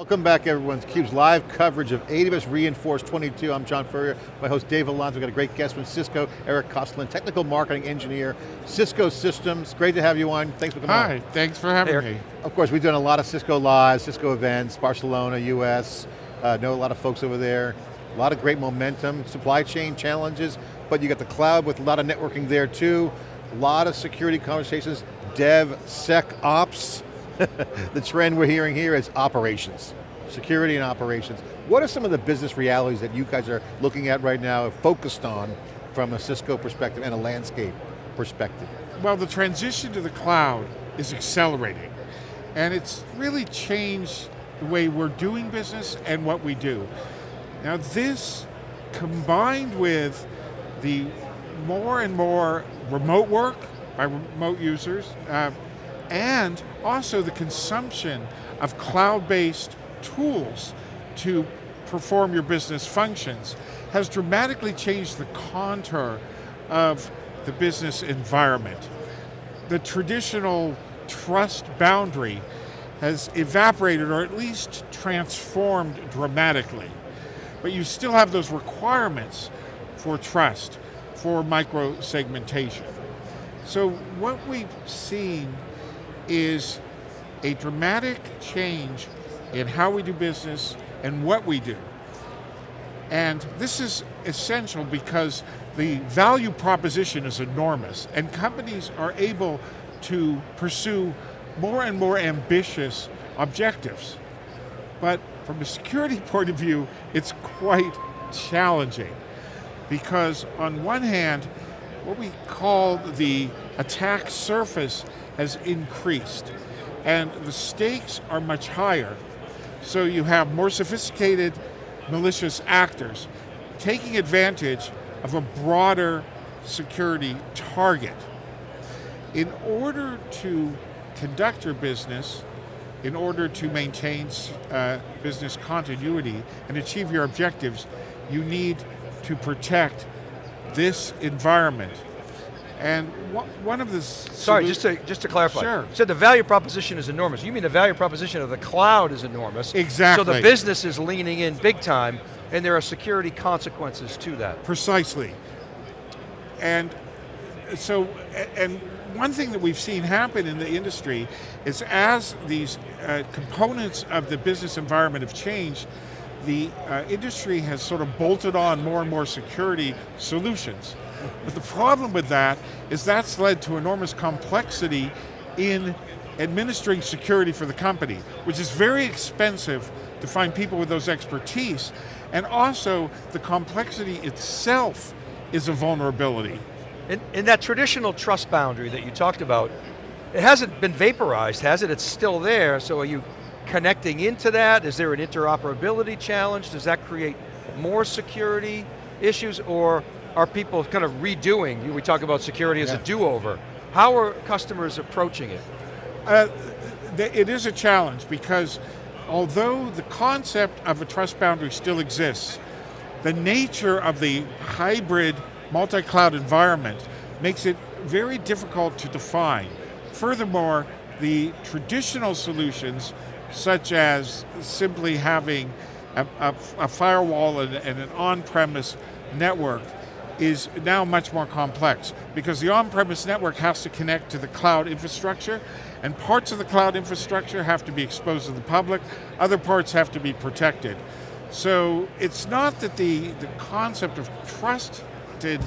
Welcome back everyone to theCUBE's live coverage of AWS re:Inforce 22. I'm John Furrier, my host Dave Vellante. We've got a great guest from Cisco, Eric Kostlan, technical marketing engineer, Cisco Systems. Great to have you on, thanks for coming Hi, on. thanks for having me. Of course, we've done a lot of Cisco Live, Cisco events, Barcelona, US, uh, know a lot of folks over there. A lot of great momentum, supply chain challenges, but you got the cloud with a lot of networking there too. A lot of security conversations, dev, sec, ops. the trend we're hearing here is operations, security and operations. What are some of the business realities that you guys are looking at right now, focused on from a Cisco perspective and a landscape perspective? Well, the transition to the cloud is accelerating. And it's really changed the way we're doing business and what we do. Now this, combined with the more and more remote work by remote users, uh, and also the consumption of cloud-based tools to perform your business functions has dramatically changed the contour of the business environment. The traditional trust boundary has evaporated or at least transformed dramatically. But you still have those requirements for trust, for micro-segmentation. So what we've seen is a dramatic change in how we do business and what we do. And this is essential because the value proposition is enormous and companies are able to pursue more and more ambitious objectives. But from a security point of view, it's quite challenging because on one hand, what we call the attack surface has increased and the stakes are much higher. So you have more sophisticated malicious actors taking advantage of a broader security target. In order to conduct your business, in order to maintain uh, business continuity and achieve your objectives, you need to protect this environment. And one of the- Sorry, just to, just to clarify. Sure. You said the value proposition is enormous. You mean the value proposition of the cloud is enormous. Exactly. So the business is leaning in big time and there are security consequences to that. Precisely. And so, and one thing that we've seen happen in the industry is as these uh, components of the business environment have changed, the uh, industry has sort of bolted on more and more security solutions. But the problem with that is that's led to enormous complexity in administering security for the company, which is very expensive to find people with those expertise, and also the complexity itself is a vulnerability. In, in that traditional trust boundary that you talked about, it hasn't been vaporized, has it? It's still there, so are you connecting into that? Is there an interoperability challenge? Does that create more security issues, or are people kind of redoing? We talk about security as yeah. a do-over. How are customers approaching it? Uh, it is a challenge because although the concept of a trust boundary still exists, the nature of the hybrid multi-cloud environment makes it very difficult to define. Furthermore, the traditional solutions, such as simply having a, a, a firewall and, and an on-premise network, is now much more complex because the on-premise network has to connect to the cloud infrastructure and parts of the cloud infrastructure have to be exposed to the public, other parts have to be protected. So it's not that the, the concept of trusted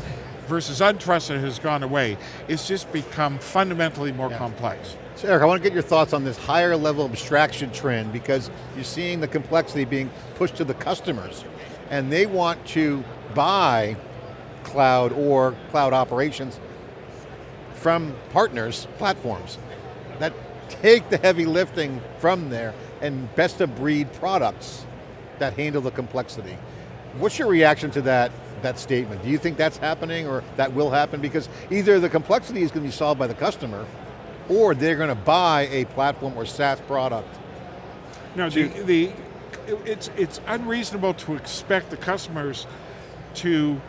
versus untrusted has gone away, it's just become fundamentally more yeah. complex. So Eric, I want to get your thoughts on this higher level abstraction trend because you're seeing the complexity being pushed to the customers and they want to buy cloud or cloud operations from partners, platforms, that take the heavy lifting from there and best of breed products that handle the complexity. What's your reaction to that, that statement? Do you think that's happening or that will happen? Because either the complexity is going to be solved by the customer or they're going to buy a platform or SaaS product. No, the, the, it's, it's unreasonable to expect the customers to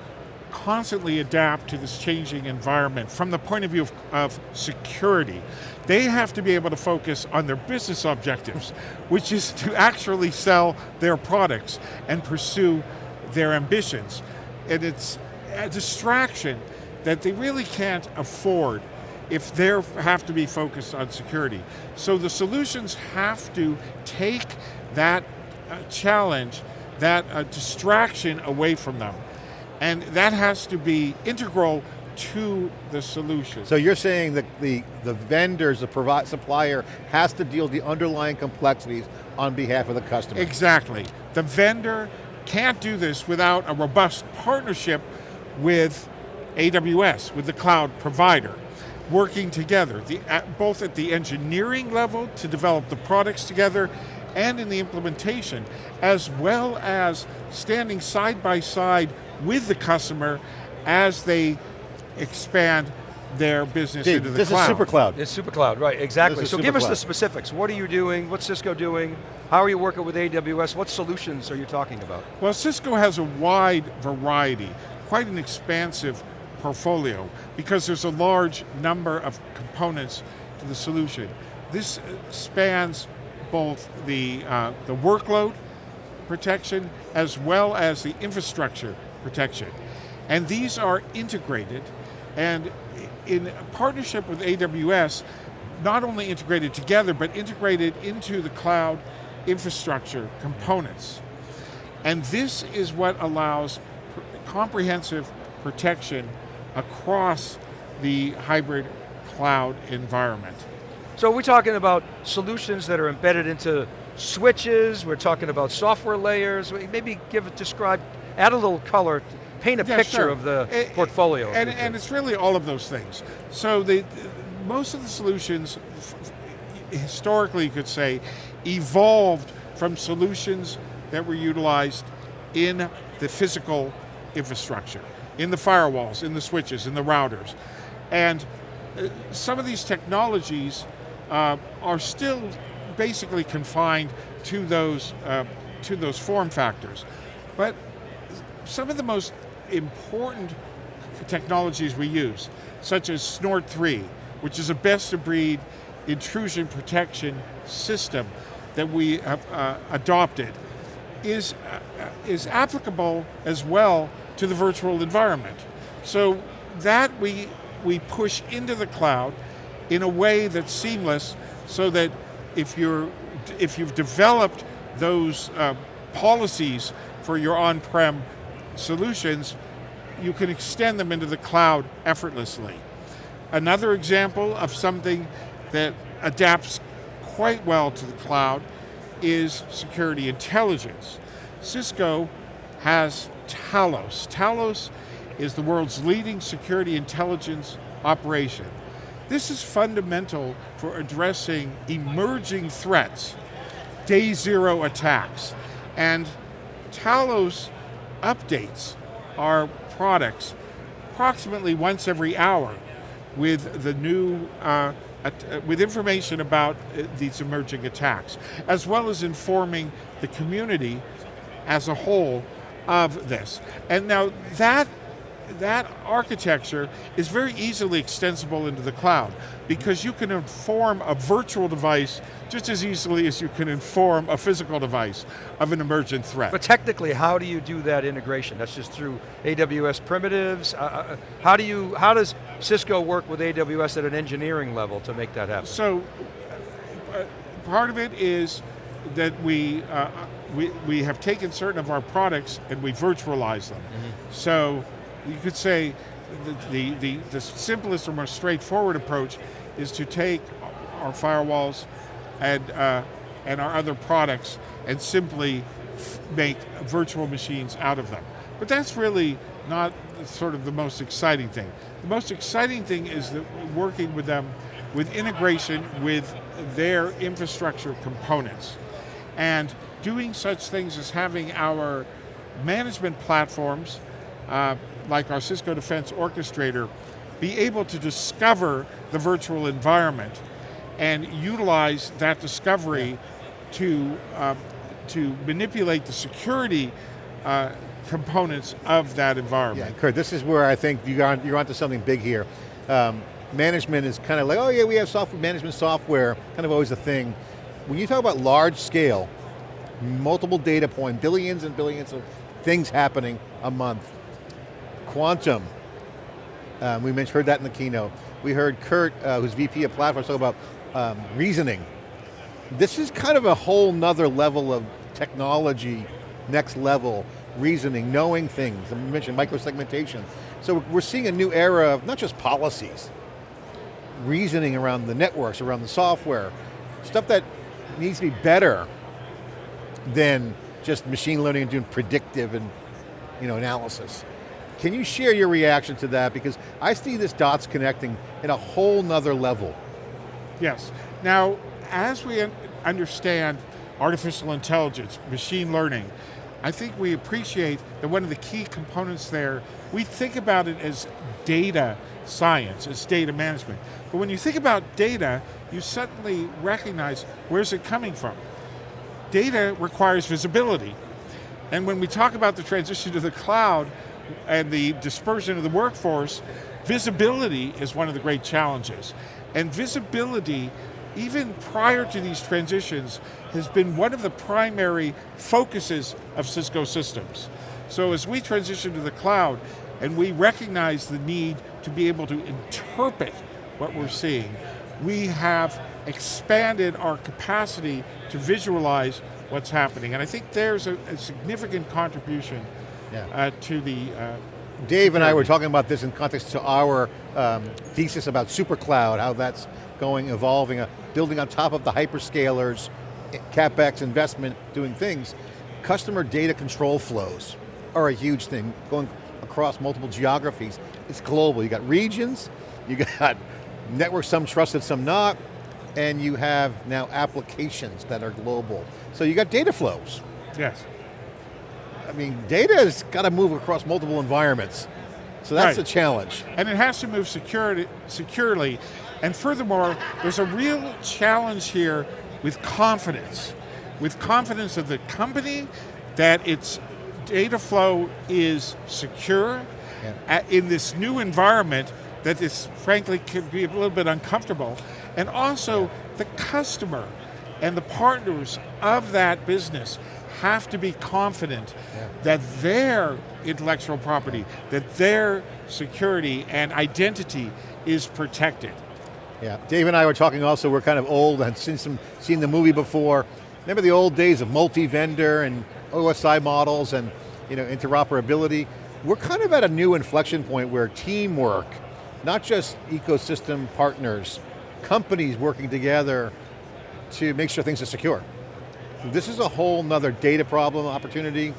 constantly adapt to this changing environment from the point of view of, of, security. They have to be able to focus on their business objectives, which is to actually sell their products and pursue their ambitions. And it's a distraction that they really can't afford if they have to be focused on security. So the solutions have to take that uh, challenge, that uh, distraction away from them. And that has to be integral to the solution. So you're saying that the, the vendors, the provi supplier, has to deal with the underlying complexities on behalf of the customer. Exactly. The vendor can't do this without a robust partnership with AWS, with the cloud provider, working together, the, at, both at the engineering level to develop the products together and in the implementation, as well as standing side by side with the customer as they expand their business Steve, into the this cloud. is super cloud. It's super cloud, right, exactly. So give us the specifics. What are you doing? What's Cisco doing? How are you working with AWS? What solutions are you talking about? Well, Cisco has a wide variety, quite an expansive portfolio, because there's a large number of components to the solution. This uh, spans both the, uh, the workload protection as well as the infrastructure protection. And these are integrated and in partnership with AWS, not only integrated together, but integrated into the cloud infrastructure components. And this is what allows comprehensive protection across the hybrid cloud environment. So we're talking about solutions that are embedded into switches, we're talking about software layers, maybe give, describe, add a little color paint a yeah, picture sure. of the it, portfolio. And, and it's really all of those things. So the, most of the solutions, historically you could say, evolved from solutions that were utilized in the physical infrastructure, in the firewalls, in the switches, in the routers. And uh, some of these technologies uh, are still basically confined to those, uh, to those form factors. But some of the most important technologies we use, such as Snort 3, which is a best of breed intrusion protection system that we have uh, adopted, is, uh, is applicable as well to the virtual environment. So that we, we push into the cloud in a way that's seamless so that if, you're, if you've developed those uh, policies for your on-prem solutions, you can extend them into the cloud effortlessly. Another example of something that adapts quite well to the cloud is security intelligence. Cisco has Talos. Talos is the world's leading security intelligence operation. This is fundamental for addressing emerging threats, day zero attacks, and Talos updates our products approximately once every hour with the new, uh, with information about uh, these emerging attacks, as well as informing the community as a whole of this. And now that that architecture is very easily extensible into the cloud because you can inform a virtual device just as easily as you can inform a physical device of an emergent threat. But technically, how do you do that integration? That's just through AWS primitives? Uh, uh, how, do you, how does Cisco work with AWS at an engineering level to make that happen? So, uh, part of it is that we, uh, we, we have taken certain of our products and we virtualize them. Mm -hmm. So, you could say the, the, the, simplest or most straightforward approach is to take our firewalls and, uh, and our other products and simply make virtual machines out of them. But that's really not sort of the most exciting thing. The most exciting thing is that working with them with integration with their infrastructure components. And doing such things as having our management platforms uh, like our Cisco Defense Orchestrator, be able to discover the virtual environment and utilize that discovery to, uh, to manipulate the security uh, components of that environment. Yeah. Kurt, this is where I think you're, you're onto something big here. Um, management is kind of like, oh yeah, we have software management software, kind of always a thing. When you talk about large scale, multiple data point, billions and billions of things happening a month, quantum, um, we mentioned, heard that in the keynote. We heard Kurt, uh, who's VP of platforms, talk about um, reasoning. This is kind of a whole nother level of technology, next level, reasoning, knowing things. We mentioned microsegmentation. So we're seeing a new era of not just policies, reasoning around the networks, around the software, stuff that needs to be better than just machine learning and doing predictive and you know, analysis. Can you share your reaction to that? Because I see this dots connecting in a whole nother level. Yes. Now, as we understand artificial intelligence, machine learning, I think we appreciate that one of the key components there, we think about it as data science, as data management. But when you think about data, you suddenly recognize where's it coming from. Data requires visibility. And when we talk about the transition to the cloud and the dispersion of the workforce, visibility is one of the great challenges. And visibility, even prior to these transitions, has been one of the primary focuses of Cisco systems. So as we transition to the cloud, and we recognize the need to be able to interpret what we're seeing, we have expanded our capacity to visualize what's happening. And I think there's a, a significant contribution Yeah. uh, to the uh, Dave and I were talking about this in context to our um, thesis about supercloud, how that's going, evolving, uh, building on top of the hyperscalers, eh, CapEx investment, doing things. Customer data control flows are a huge thing, going across multiple geographies. It's global, you got regions, you got networks, some trusted, some not, and you have now applications that are global. So you got data flows. yes. I mean, data has got to move across multiple environments. So that's Right. a challenge. and it has to move security, securely. And furthermore, there's a real challenge here with confidence. With confidence of the company that its data flow is secure Yeah. in this new environment that is frankly can be a little bit uncomfortable. And also the customer and the partners of that business have to be confident that their intellectual property, that their security and identity is protected. Yeah, Dave and I were talking also, we're kind of old and seen, some, seen the movie before. Remember the old days of multi-vendor and OSI models and you know, interoperability? We're kind of at a new inflection point where teamwork, not just ecosystem partners, companies working together to make sure things are secure. This is a whole nother data problem opportunity.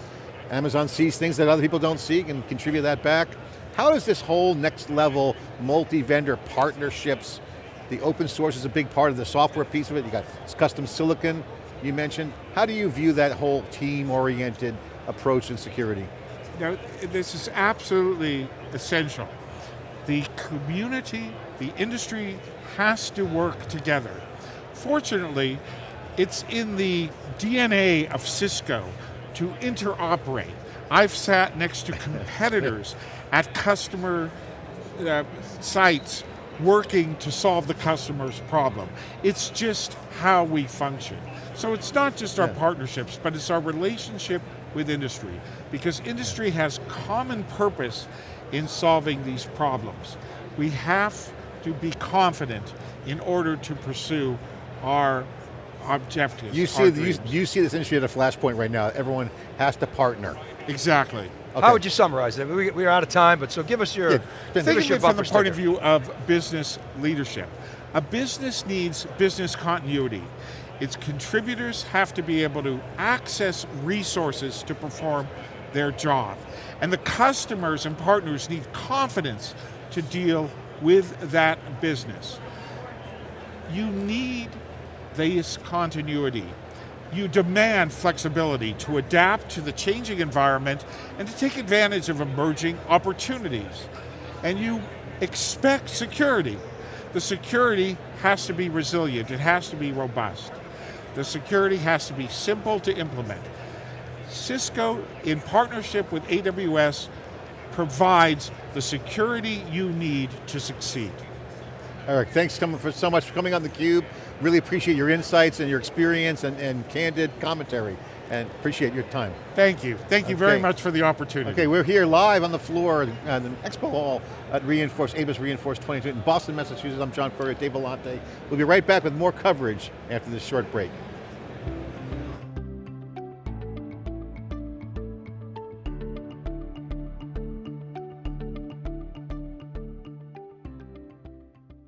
Amazon sees things that other people don't see and contribute that back. How does this whole next level multi-vendor partnerships, the open source is a big part of the software piece of it, you got custom silicon you mentioned. How do you view that whole team-oriented approach in security? Now, this is absolutely essential. The community, the industry has to work together. Fortunately, it's in the DNA of Cisco to interoperate. I've sat next to competitors at customer uh, sites working to solve the customer's problem. It's just how we function. So it's not just our Yeah. partnerships, but it's our relationship with industry, because industry has common purpose in solving these problems. We have to be confident in order to pursue our objectives. You our see, the, you, you see this industry at a flashpoint right now. Everyone has to partner. exactly. Okay. How would you summarize it? We, we are out of time, but so give us your, Yeah, give Think us of your it from bumper the point of view of business leadership. A business needs business continuity. Its contributors have to be able to access resources to perform their job. And the customers and partners need confidence to deal with that business. You need this continuity. You demand flexibility to adapt to the changing environment and to take advantage of emerging opportunities. And you expect security. The security has to be resilient, it has to be robust. The security has to be simple to implement. Cisco, in partnership with AWS, provides the security you need to succeed. Eric, thanks for so much for coming on theCUBE. Really appreciate your insights and your experience and, and candid commentary. And appreciate your time. Thank you. Thank you very much for the opportunity. Okay, we're here live on the floor at the Expo Hall at re:Inforce, AWS re:Inforce 22 in Boston, Massachusetts. I'm John Furrier, Dave Vellante. We'll be right back with more coverage after this short break.